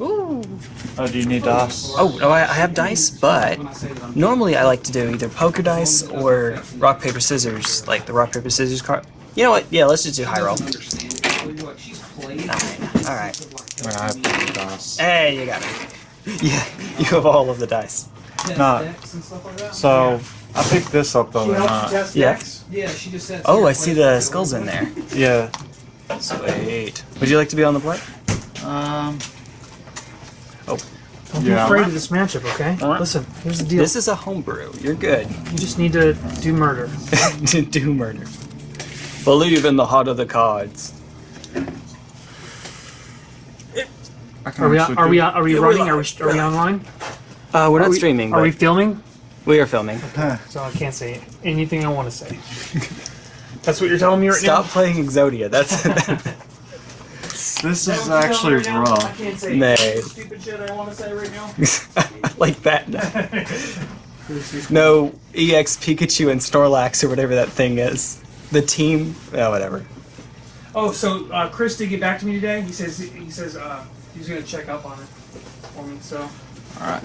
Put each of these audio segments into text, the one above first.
Ooh. Oh, do you need dice? Oh, no, I, I have dice, but normally I like to do either poker dice or rock, paper, scissors, like the rock, paper, scissors card. You know what? Yeah, let's just do high roll. Nine. Alright. Wait, I have to dice. Hey, you got me. Yeah, you have all of the dice. No. So, I picked this up though, She not. Yeah. Yeah, she just said. Oh, I see the skulls in there. Yeah. Sweet. Would you like to be on the play? Um. Don't be afraid of this matchup, okay? Alright. Listen, here's the deal. this is a homebrew. You're good. you just need to do murder. to do murder. Believe in the heart of the cards. Are we actually are we do- are we Yeah, we're running? Are we are we online? Uh, we're Are not we- streaming, Are but we filming? we are filming. So I can't say anything I want to say. That's what you're telling me right now. Stop playing Exodia. That's This is actually rough. can't say Nay. stupid shit I want to say right now. like that. No EX Pikachu and Snorlax or whatever that thing is. The team. Oh, whatever. Oh, so uh, Chris did get back to me today. He says he says uh, he's gonna check up on it for me. So Alright.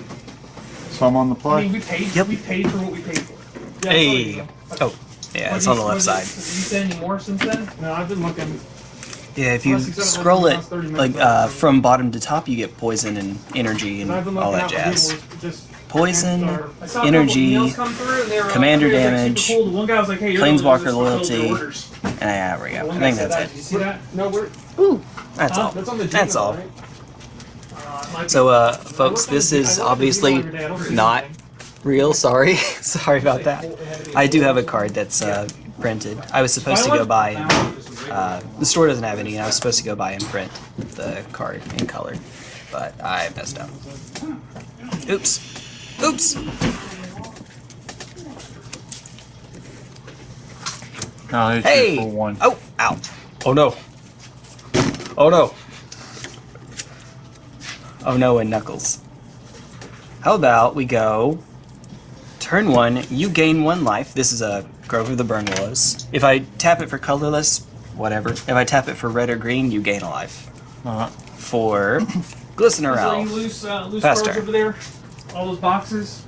So I'm on the I play? mean, we paid. Yep. We paid for what we paid for. Yeah, Hey. sorry. Oh, yeah, What it's did on the left side. did- Did you say any more since then? No, I've been looking. Yeah, if you Unless scroll it like uh, from bottom to top, you get poison and energy and all that jazz. Poison, I saw a couple energy, emails come through and they were like, commander like, damage, super cool." The one guy was like, hey, you're planeswalker the one who just fulfilled loyalty. and yeah, there we go. I think that's it. Did you see that? No, we're. Ooh, that's all. That's on the That's Gmail, all. right? Uh, it might be- So, uh, folks, this is look on the obviously Gmail every day. I don't see not anything. real. Sorry, sorry about that. I do have a card that's uh, printed. I was supposed to go buy. And, uh, the store doesn't have any, and I was supposed to go buy and print the card in color, but I messed up. Oops. Oops. I'll Hey. one. Oh, ow. Oh no. Oh no. Oh no, and Knuckles. How about we go turn one, you gain one life. This is a Grove of the Burn Willows. If I tap it for colorless, whatever. If I tap it for red or green, you gain a life. Alright. For Is there any loose, uh, loose Faster. over there? All those boxes?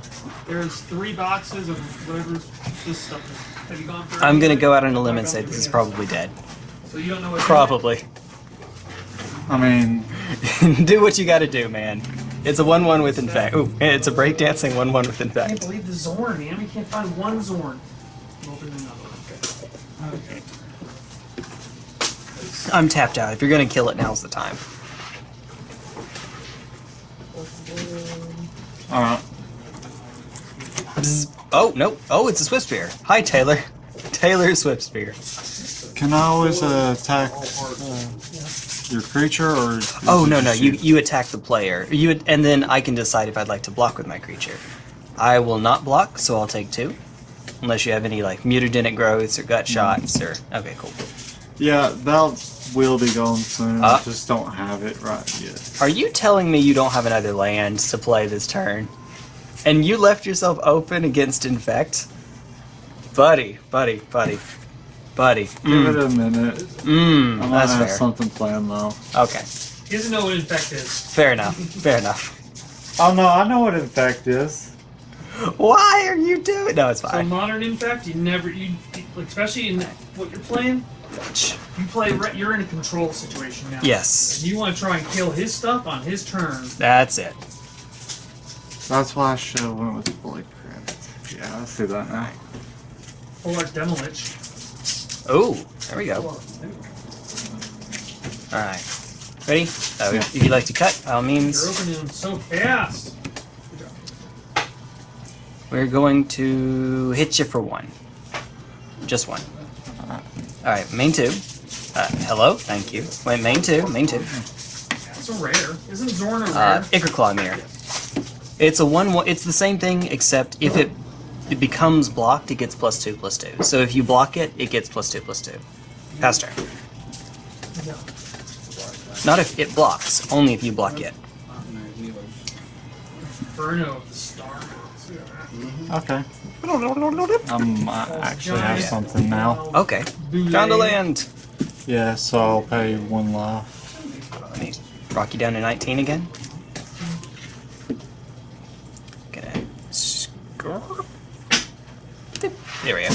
There's three boxes of whatever's this stuff. is. Have you gone through? I'm gonna go out on a limb and say this is probably dead. So you don't know what. Probably. I mean, do what you gotta do, man. It's a 1 1 with infect. Ooh, it's a breakdancing 1 1 with Infect. I can't believe the Zorn, man. We can't find one Zorn. Open another one. Okay. I'm tapped out. If you're gonna kill it, now's the time. alright. Oh, no. Oh, it's a Swift Spear. Hi, Taylor. Taylor Swift Spear. Can I always uh, attack uh, your creature or? Oh, no, no. You, you attack the player. You And then I can decide if I'd like to block with my creature. I will not block, so I'll take two. Unless you have any, like, mutagenic growths or gut shots or... Okay, cool. Yeah, that will be going soon. Uh. I just don't have it right yet. Are you telling me you don't have another land to play this turn? And you left yourself open against Infect? Buddy, buddy, buddy, buddy. Give Mm, it a minute. mm, I might that's have fair. something planned though. Okay, He doesn't know what infect is. fair enough, fair enough. Oh no, I know what infect is. Why are you doing? No, it's fine. So fine. modern infect, you never you especially in what you're playing. You play. re- You're in a control situation now. Yes, And you want to try and kill his stuff on his turn. that's it. That's why I should have went with Blade Credit. Yeah, I see that now. Or like Demolich. Oh, there we go. All right, ready? Oh, Yeah. if you'd like to cut, by all You're opening them so fast. we're going to hit you for one. Just one. All right, main two. Uh, hello, thank you. Wait, main two, main two. It's a rare. Isn't Zorn a rare? Uh, Ichor Myr. It's a one, one. It's the same thing, except if it it becomes blocked, it gets plus two, plus two. So if you block it, it gets plus two, plus two. Pass turn. No. Not if it blocks. Only if you block it. Inferno of the Stars. Mm-hmm. Okay. Um, I actually have something now. Okay. Down to land! Yeah, so I'll pay one life. Let me rock you down to 19 again. Gonna. There we go.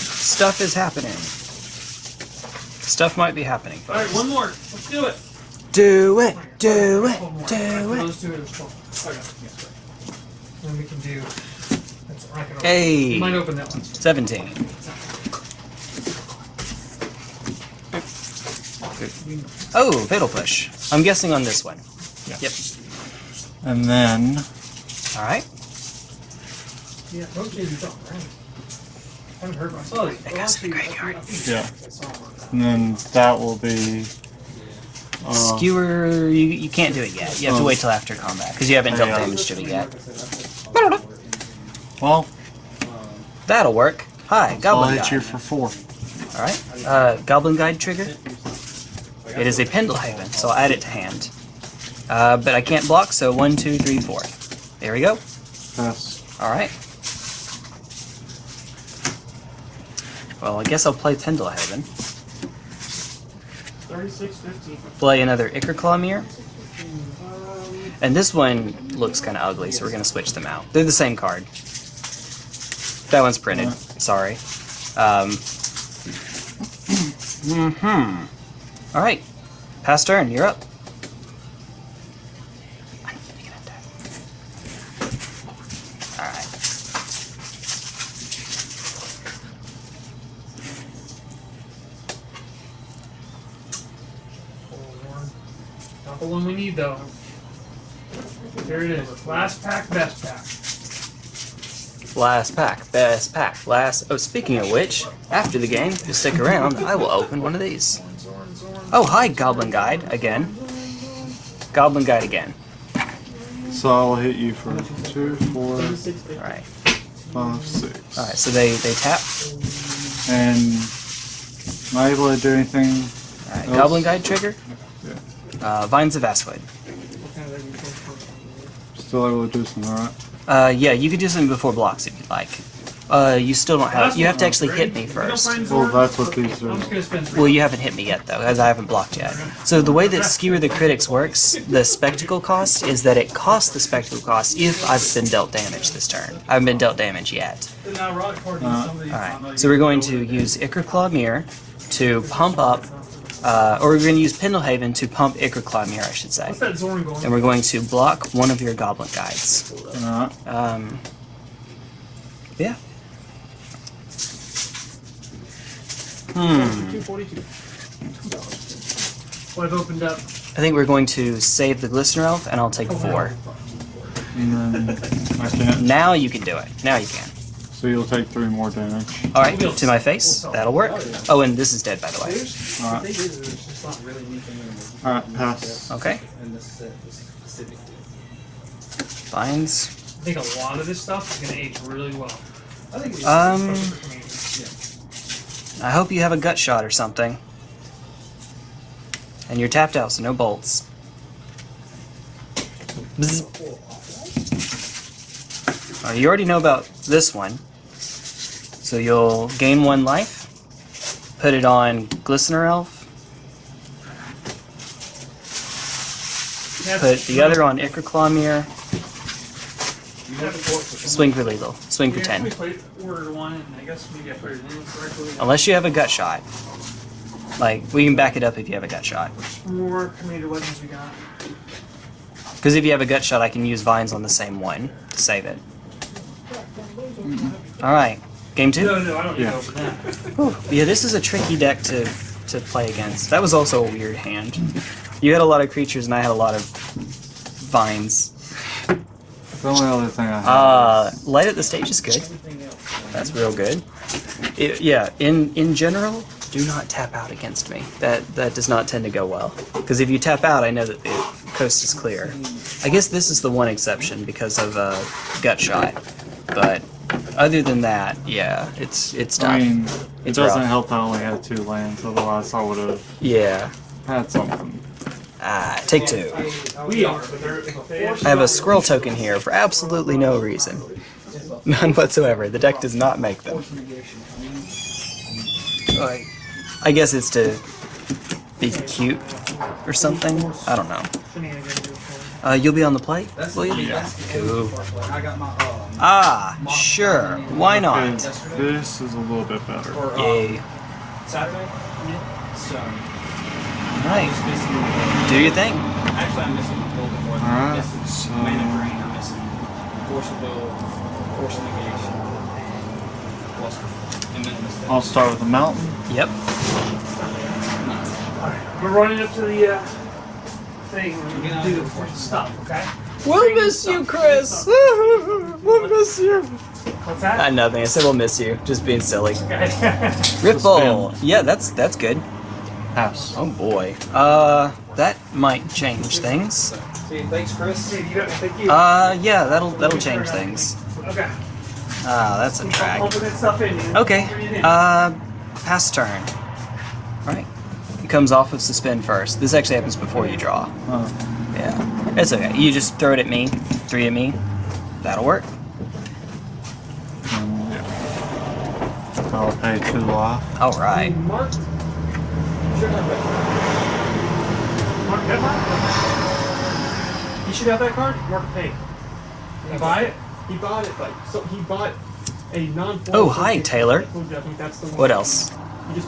Stuff is happening. Stuff might be happening. Alright, one more. Let's do it. Do it, do it, do it. Those two, there's twelve. Okay, yes, right. Then we can do. That's, I can open. Hey. You might open that one. 17. Oh, Fatal Push. I'm guessing on this one. Yeah. Yep. And then Alright. Yeah, rotate these up, right? haven't heard myself. That goes to the graveyard. yeah, and then that will be. Uh, Skewer, you, you can't do it yet. You have to Oh. wait till after combat because you haven't dealt Yeah. damage to it yet. well, That'll work. Hi, I'll Goblin Guide. for four. Alright. Uh, Goblin Guide trigger. It is a Pendelhaven, so I'll add it to hand. Uh, but I can't block, so one, two, three, four. There we go. Pass. Alright. Well, I guess I'll play Pendelhaven. 36, 15. Play another Ichor Myr. And this one looks kind of ugly, so we're going to switch them out. They're the same card. That one's printed. Sorry. Um, hmm. Alright. Pass turn. You're up. Alright. Forward. Not the one we need though. Here it is. Last pack, best pack. Last pack. Best pack. Last. Oh, speaking of which, after the game, if you stick around, I will open one of these. Zorn, Zorn. Oh, hi, Goblin Guide again. Goblin Guide again. So I'll hit you for two, four, Alright. five, six. Alright, so they, they tap. And am I able to do anything? Alright, Else? Goblin Guide trigger. Yeah. Uh, Vines of Vastwood. Think? Still able to do something, alright? Uh, yeah, you could do something before blocks if you'd like. Uh, you still don't have. You have to actually hit me first. Well, that's what these I'm are. just gonna spend three. Well, you haven't hit me yet though, as I haven't blocked yet. So the way that Skewer the Critics works, the spectacle cost is that it costs the spectacle cost if I've been dealt damage this turn. I haven't been dealt damage yet. Alright, so we're going to use Ichorclaw Myr to pump up, uh, or we're going to use Pendelhaven to pump Ichorclaw Myr, I should say. What's that Zorn going? And we're going to block one of your Goblin Guides. Alright. Um, yeah. Hmm. 242. Well, I've opened up. I think we're going to save the Glistener Elf, and I'll take four. And then I can't. Now you can do it. Now you can. So you'll take three more damage. All right, to my face. That'll work. Oh, and this is dead, by the way. Alright. Alright, pass. Okay. Vines. I think a lot of this stuff is gonna age really well. Um, Especially for comedians. I hope you have a gut shot or something. And you're tapped out, so no bolts. Bzz. Uh, you already know about this one. So you'll gain one life, put it on Glistener Elf, put the other on Ichorclaw Myr, swing for lethal, swing for 10. We played order one, and I guess maybe I put it in correctly. Unless you have a gut shot. Like, we can back it up if you have a gut shot. More commander legends we got. Because if you have a gut shot, I can use vines on the same one to save it. Alright, game two? No, no, I don't need Yeah. to open that. Yeah, this is a tricky deck to, to play against. That was also a weird hand. You had a lot of creatures, and I had a lot of vines. The only other thing I have. Uh, light at the stage is good. That's real good. It- yeah, in in general, do not tap out against me. That that does not tend to go well. Because if you tap out, I know that the coast is clear. I guess this is the one exception because of uh, gut shot. But other than that, yeah, it's it's tough. I mean, it It's doesn't rough. help that I only had two lands, otherwise I would have yeah. had something. Ah, take two. We are, but they're they I have a squirrel token here for absolutely no reason. None whatsoever. The deck does not make them. I guess it's to be cute or something. I don't know. Uh, you'll be on the plate, That's will you? yeah. That's Cool. I got my uh, Ah, sure. Why Okay, not? this is a little bit better. or uh, Yay. Saturday. Yeah. So Right. Do your thing. Actually, I'm missing a little bit more. Than Alright, I'm missing so- mana drain. I'm missing force of will, force of negation, plus and then. I'll start with the mountain. Yep. Alright, we're running up to the uh, thing. We're gonna do the stuff, okay? We'll miss you, Chris. we'll miss you. What's that? Uh, nothing. I said we'll miss you. Just being silly. Okay. Ripple. Yeah, that's that's good. House. Oh boy. Uh, that might change things. See, thanks, Chris. See, you don't thank you. Uh, yeah, that'll that'll change things. okay. Ah, that's a I'm drag. pumping that stuff in. man. Okay. Bring it in. Uh, pass turn. Right. It comes off of suspend first. This actually happens before you draw. Uh, Yeah. It's okay. You just throw it at me. Three at me. That'll work. and, yeah. I'll pay two life. All right. Mark. Should have that. Mark You should have that card. Mark paid. You buy it. He bought it like so. He bought a non. Oh, hi, Taylor. I think that's the one. What else? You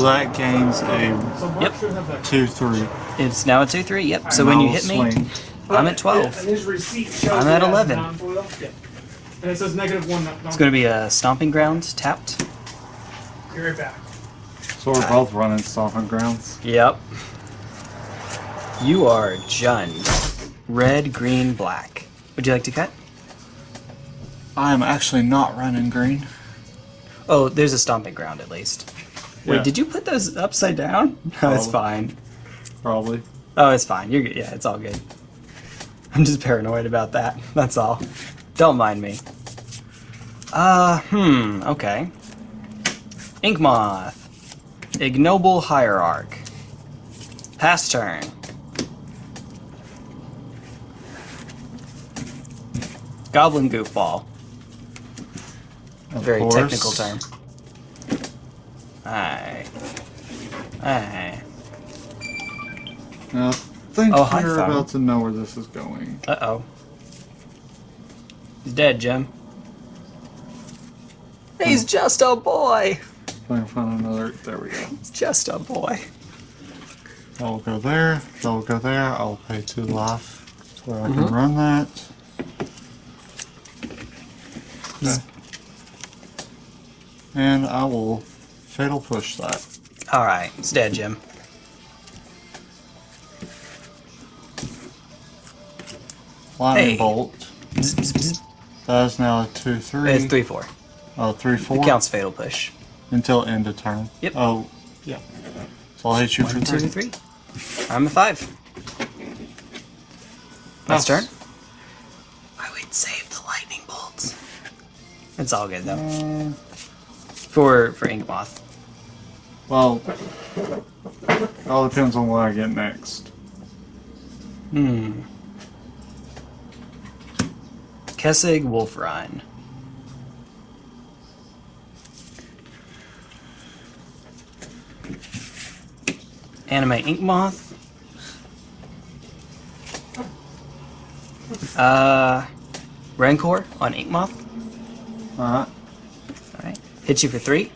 just Bolt. put it in Bzz. right- So that gains a Yep. should have that. two three. It's now a two three. Yep. So when you hit me, swing. I'm at 12. And his receipt shows I'm at 11. And it says negative one. it's going to be a stomping ground tapped. Be right back. So we're both running stomping grounds. Yep. You are Jund. Red, green, black. Would you like to cut? I am actually not running green. Oh, there's a stomping ground at least. Wait, Yeah. did you put those upside down? No, it's fine. Probably. Oh, it's fine. You're good. Yeah, it's all good. I'm just paranoid about that. That's all. Don't mind me. Uh, hmm, okay. Ink Moth. Ignoble Hierarch. Pass turn. Goblin Goofball. Of Very course. technical term. Aye. Aye. Now, I think Oh, hi, you're Thumb. about to know where this is going. Uh oh. He's dead, Jim. He's just a boy. If I can find another. There we go. He's just a boy. I'll go there. I'll go there. I'll pay two life so I can run that. Okay. And I will fatal push that. All right, it's dead, Jim. Lightning Hey. bolt. That is now a two three. It's three four. Oh, three four. It counts fatal push. until end of turn. Yep. Oh, yeah. So I'll hit you for One, two, three. I'm a five. Last Pass. turn. I would save the lightning bolts. It's all good though. Mm, For for Ink Moth. Well, it all depends on what I get next. Hmm. Kessig Wolf Run. Anime Ink Moth. Uh, Rancor on Ink Moth. Alright. Alright. Hit you for three.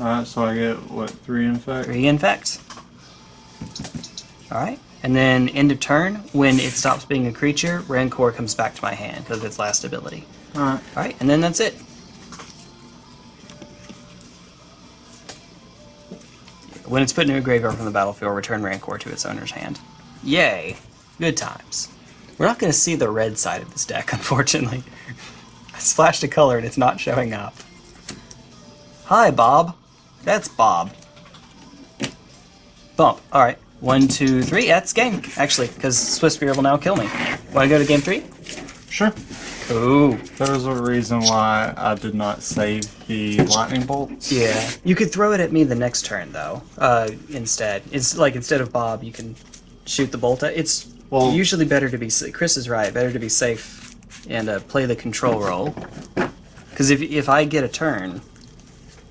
Alright, so I get what, three infect? Three infect. Alright. And then end of turn, when it stops being a creature, Rancor comes back to my hand because of its last ability. Alright. Alright, and then that's it. When it's put into a graveyard from the battlefield, return Rancor to its owner's hand. Yay. Good times. We're not going to see the red side of this deck, unfortunately. I splashed a color and it's not showing up. Hi, Bob. That's Bob. Bump. Alright. One, two, three. That's game, actually, because Swift Spear will now kill me. Want to go to game three? Sure. Ooh. There's a reason why I did not save the lightning bolts. Yeah. You could throw it at me the next turn though. Uh, instead, it's like instead of Bob, you can shoot the bolt. At. It's Well- usually better to be. Chris is right. Better to be safe and uh, play the control role. Because if if I get a turn,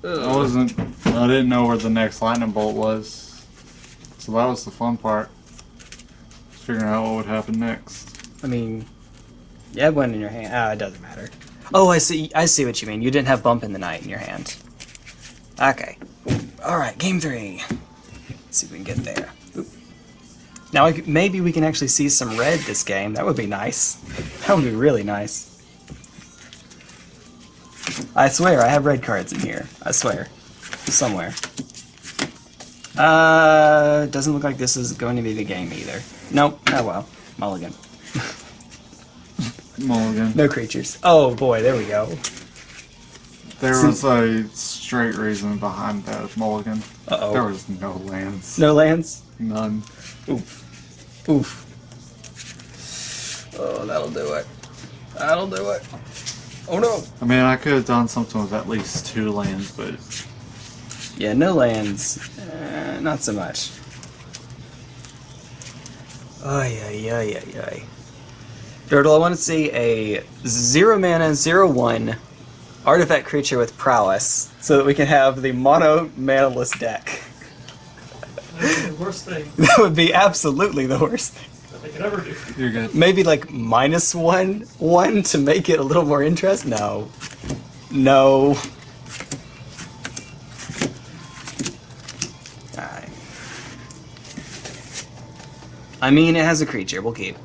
I wasn't. I didn't know where the next lightning bolt was. So that was the fun part. figuring out what would happen next. I mean, you had one in your hand. Ah, it doesn't matter. Oh, I see. I see what you mean. You didn't have bump in the night in your hand. Okay. All right. Game three. Let's see if we can get there. Oop. Now, maybe we can actually see some red this game. That would be nice. That would be really nice. I swear, I have red cards in here. I swear. Somewhere. Uh, doesn't look like this is going to be the game either. Nope. Oh well. Mulligan. Mulligan. No creatures. Oh boy, there we go. There was a straight reason behind that mulligan. Uh oh. There was no lands. No lands? None. Oof. Oof. Oh, that'll do it. That'll do it. Oh no. I mean, I could have done something with at least two lands, but Yeah, no lands. Uh, not so much. Ay, ay, ay, ay, ay. Dirtle, I want to see a zero mana, zero one artifact creature with prowess so that we can have the mono manaless deck. That's the worst thing That would be absolutely the worst thing. That they could ever do. you're good. Maybe like minus one, one to make it a little more interest. No, no. Alright. I mean, it has a creature. We'll keep.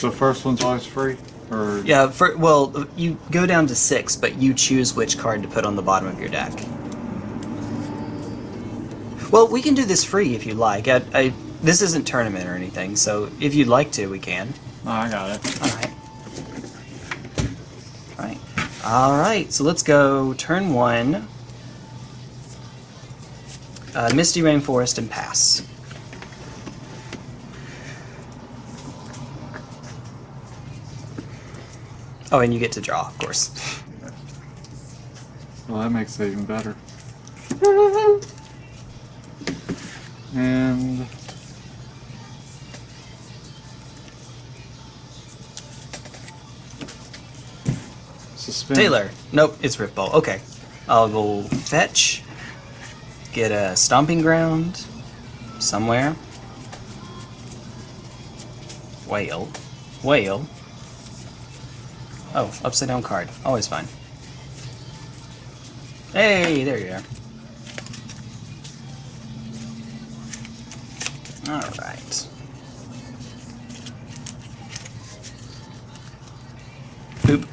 The first one's always free? Or Yeah. For well, you go down to six, but you choose which card to put on the bottom of your deck. Well, we can do this free if you like. I, I this isn't tournament or anything, so if you'd like to, we can. Oh, I got it. Alright. Alright. Alright, so let's go turn one. Uh, Misty Rainforest and pass. Oh, and you get to draw, of course. Well, that makes it even better. And suspend. Taylor. Nope, it's Rift Bolt. Okay. I'll go fetch. Get a stomping ground somewhere. Whale. Whale. Oh, upside down card. Always fine. Hey, there you are. Alright. Boop.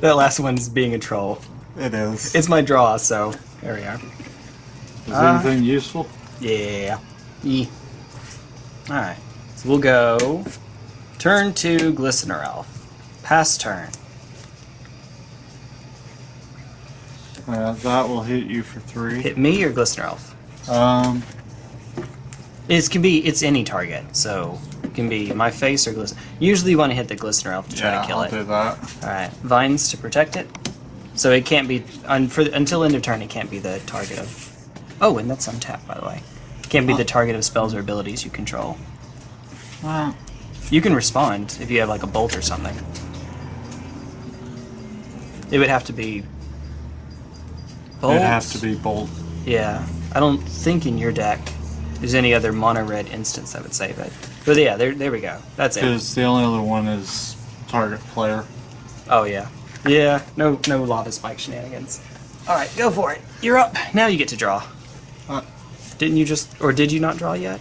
that last one's being a troll. It is. It's my draw, so there we are. Is uh, anything useful? Yeah. E. Alright. So we'll go turn to Glistener Elf. Pass turn. Uh, that will hit you for three. Hit me or Glistener Elf? Um, It can be it's any target, so it can be my face or Glistener. Usually you want to hit the Glistener Elf to try yeah, to kill I'll it. do that. Alright. Vines to protect it. So it can't be un, for until end of turn it can't be the target of Oh, and that's untapped by the way. Can't be the target of spells or abilities you control. Well, You can respond if you have like a bolt or something. It would have to be. Bolt? it'd have to be bold. Yeah, I don't think in your deck there's any other mono red instance that would save it. But yeah, there, there we go. That's it. Because the only other one is target player. Oh yeah, yeah. No, no lava spike shenanigans. All right, go for it. You're up. Now you get to draw. Uh, Didn't you just, or did you not draw yet?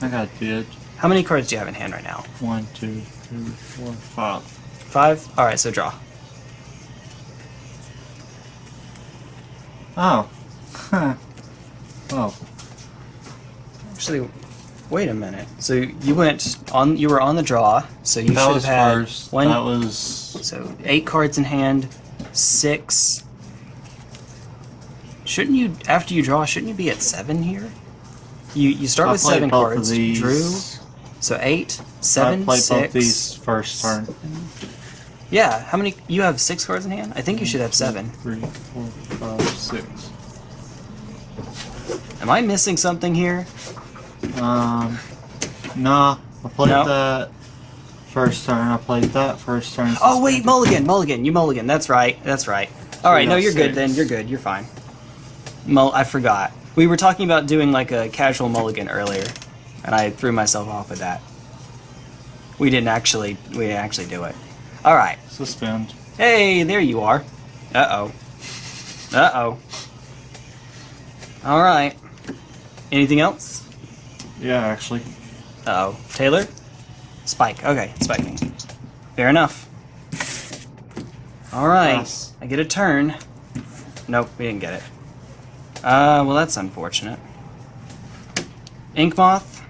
I got did. How many cards do you have in hand right now? One, two, three, four, five. Five. All right, so draw. Oh. Huh. Oh. Actually, wait a minute. So you went on. You were on the draw. So you that should have had first. one. That was. So eight cards in hand, six. Shouldn't you, after you draw, shouldn't you be at seven here? You you start I with seven cards. Drew. So eight, seven, I played six. both these first turn. Yeah. How many? You have six cards in hand. I think you should have seven. Three, four, five, six. Am I missing something here? Um. Nah. I played No. that First turn I played that. First turn. Oh wait, mulligan, mulligan. You mulligan. That's right. That's right. All right. No, you're good then. You're good. You're fine. Mull. I forgot. We were talking about doing like a casual mulligan earlier, and I threw myself off with that. We didn't actually. We didn't actually do it. All right. Suspend. Hey, there you are. Uh oh. Uh oh. All right. Anything else? Yeah, actually. Uh oh. Taylor? Spike. Okay, spiking. Fair enough. All right. Pass. I get a turn. Nope, we didn't get it. Uh, well, that's unfortunate. Ink Moth.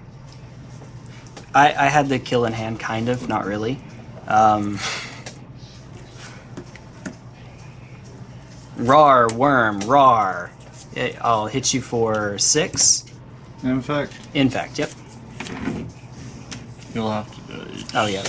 I, I had the kill in hand, kind of, not really. Um, rar, worm, rar. I'll hit you for six. In fact, Infect, yep. you'll have to do it. Oh yeah.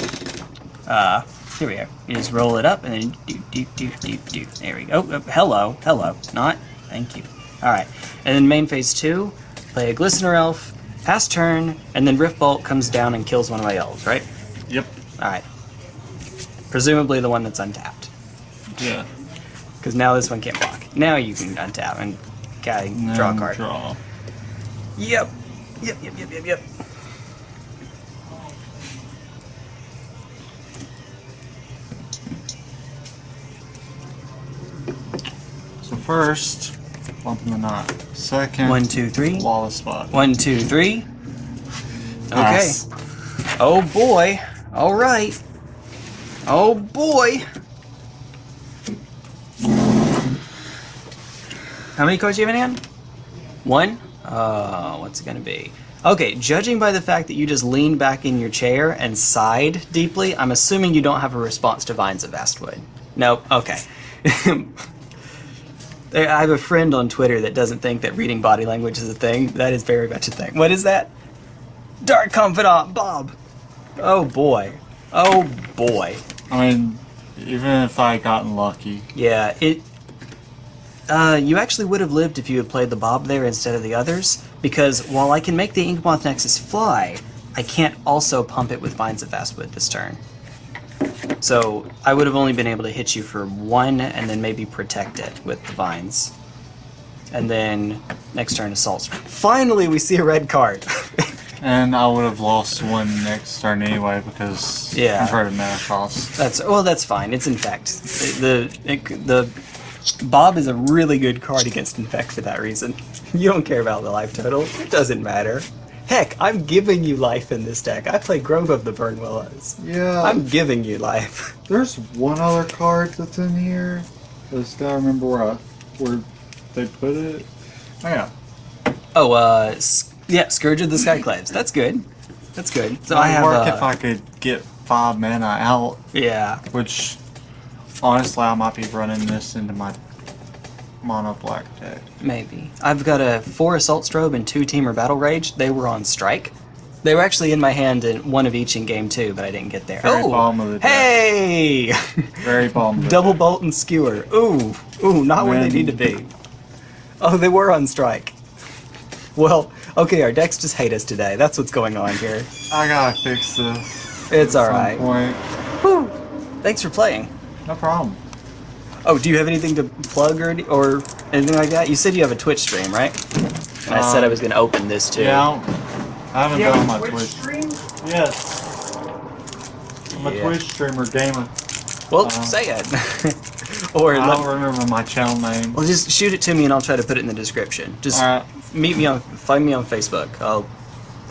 Uh, here we go. You just roll it up and then do do do do do. There we go. Oh, hello, hello. Not. Thank you. All right. And then main phase two, play a glistener elf, pass turn, and then rift bolt comes down and kills one of my elves. Right. Yep. All right. Presumably the one that's untapped, Yeah. Because now this one can't block. Now you can untap and okay, draw a card. Draw. Yep. Yep. Yep. Yep. Yep. Yep. So first, bumping the knot. Second, One, two, three. lawless spot. One, two, three. Okay. Oh boy. All right. Oh boy. How many cards do you have in hand? One? Uh, what's it gonna be? Okay, judging by the fact that you just leaned back in your chair and sighed deeply, I'm assuming you don't have a response to Vines of Vastwood. Nope, okay. I have a friend on Twitter that doesn't think that reading body language is a thing. That is very much a thing. What is that? Dark Confidant Bob. Oh boy. Oh boy. I mean, even if I gotten lucky, Yeah, it. Uh, you actually would have lived if you had played the Bob there instead of the others, because while I can make the Inkmoth Nexus fly, I can't also pump it with Vines of Vastwood this turn. So I would have only been able to hit you for one, and then maybe protect it with the vines. And then next turn assaults. Finally, we see a red card. and I would have lost one next turn anyway because Yeah. converted mana cost. That's well, that's fine. It's infect. The it, the Bob is a really good card against infect for that reason. You don't care about the life total. It doesn't matter. Heck, I'm giving you life in this deck. I play Grove of the Burn Willows. Yeah. I'm giving you life. There's one other card that's in here. I just gotta remember where I, where they put it. Oh yeah. Oh, uh, yeah, Scourge of the Skyclaves. That's good. That's good. So I Might have. work uh, if I could get five mana out, yeah. which honestly I might be running this into my mono black deck. Maybe. I've got a four assault strobe and two Temur battle rage. They were on strike. They were actually in my hand in one of each in game two, but I didn't get there. Very oh, the deck. hey! Very the Double deck. bolt and skewer. Ooh, ooh, not where they need to be. Oh, they were on strike. Well, okay, our decks just hate us today. That's what's going on here. I gotta fix this. It's alright. Thanks for playing. No problem. Oh, do you have anything to plug or, or anything like that? You said you have a Twitch stream, right? And I said I Um, was going to open this too. Yeah. I haven't Yeah, done my Twitch Twitch. stream? Yes. I'm a Twitch streamer gamer. Well, Uh, say it. or I let, don't remember my channel name. well, just shoot it to me and I'll try to put it in the description. Just Alright. meet me on, find me on Facebook. I'll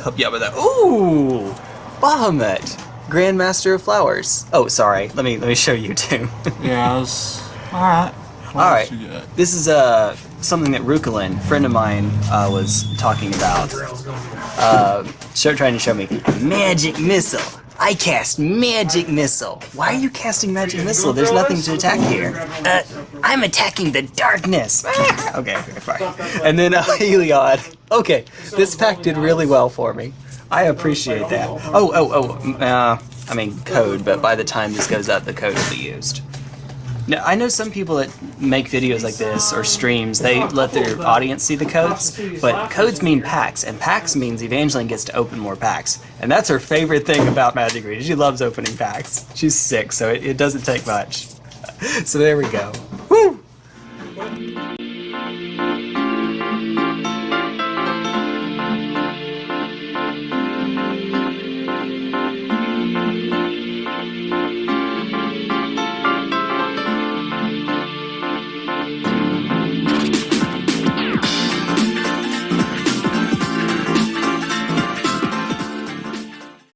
help you out with that. Ooh, Bahamut, Grandmaster of Flowers. Oh, sorry. Let me let me show you too. Yeah, I was. Alright. What All right. this is uh something that Rukalin, friend of mine, uh, was talking about. Uh, show, trying to show me magic missile. I cast magic missile. Why are you casting magic missile? There's nothing to attack here. Uh, I'm attacking the darkness. Okay, okay, fine. And then uh, Heliod. Okay, this pack did really well for me. I appreciate that. Oh, oh, oh. Uh, I mean code, but by the time this goes up, the code will be used. No, I know some people that make videos like this or streams. They let their audience see the codes, but codes mean packs, and packs means Evangeline gets to open more packs, and that's her favorite thing about Magic Read. She loves opening packs. She's sick, so it, it doesn't take much. So there we go.